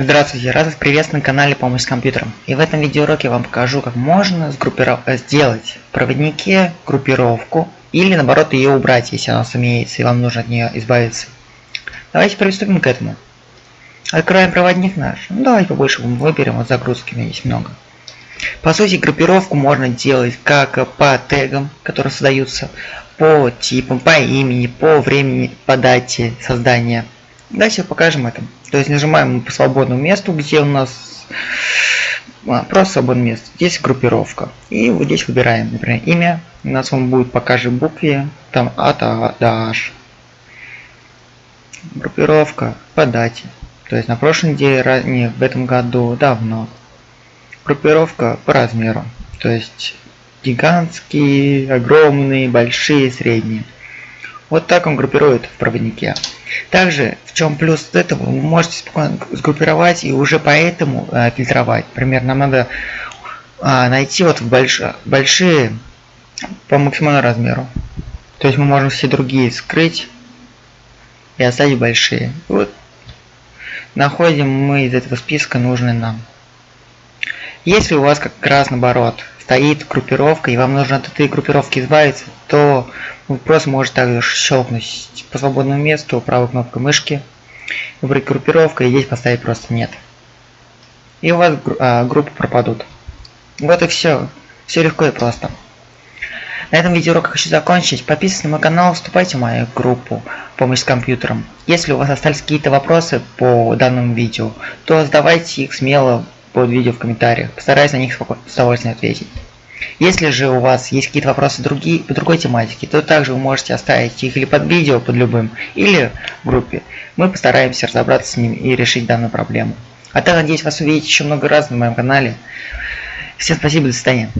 Здравствуйте, рад вас приветствовать на канале Помощь с компьютером. И в этом видеоуроке вам покажу, как можно. Э, сделать в проводнике группировку или наоборот ее убрать, если она сумеется и вам нужно от нее избавиться. Давайте приступим к этому. Откроем проводник наш. Ну, давайте побольше выберем, вот загрузки у меня есть много. По сути, группировку можно делать как по тегам, которые создаются, по типам, по имени, по времени, по дате создания. Давайте покажем это. То есть нажимаем по свободному месту, где у нас а, просто свободное место. Здесь группировка. И вот здесь выбираем, например, имя. У нас он будет по каждой букве, там от А до H. Группировка по дате. То есть на прошлой неделе, не в этом году, давно. Группировка по размеру. То есть гигантские, огромные, большие, средние. Вот так он группирует в проводнике. Также, в чем плюс этого, вы можете спокойно сгруппировать и уже поэтому э, фильтровать. Например, нам надо э, найти вот больш большие по максимальному размеру. То есть мы можем все другие скрыть и оставить большие. Вот находим мы из этого списка нужные нам. Если у вас как раз наоборот стоит группировка, и вам нужно от этой группировки избавиться, то вы просто можете также щелкнуть по свободному месту правой кнопкой мышки, выбрать группировку и здесь поставить просто нет. И у вас а, группы пропадут. Вот и все. Все легко и просто. На этом видеоурок хочу закончить. Подписывайтесь на мой канал, вступайте в мою группу «Помощь с компьютером». Если у вас остались какие-то вопросы по данному видео, то задавайте их смело под видео в комментариях. Постараюсь на них с удовольствием ответить. Если же у вас есть какие-то вопросы другие, по другой тематике, то также вы можете оставить их или под видео, под любым, или в группе. Мы постараемся разобраться с ним и решить данную проблему. А так, надеюсь, вас увидеть еще много раз на моем канале. Всем спасибо, до свидания.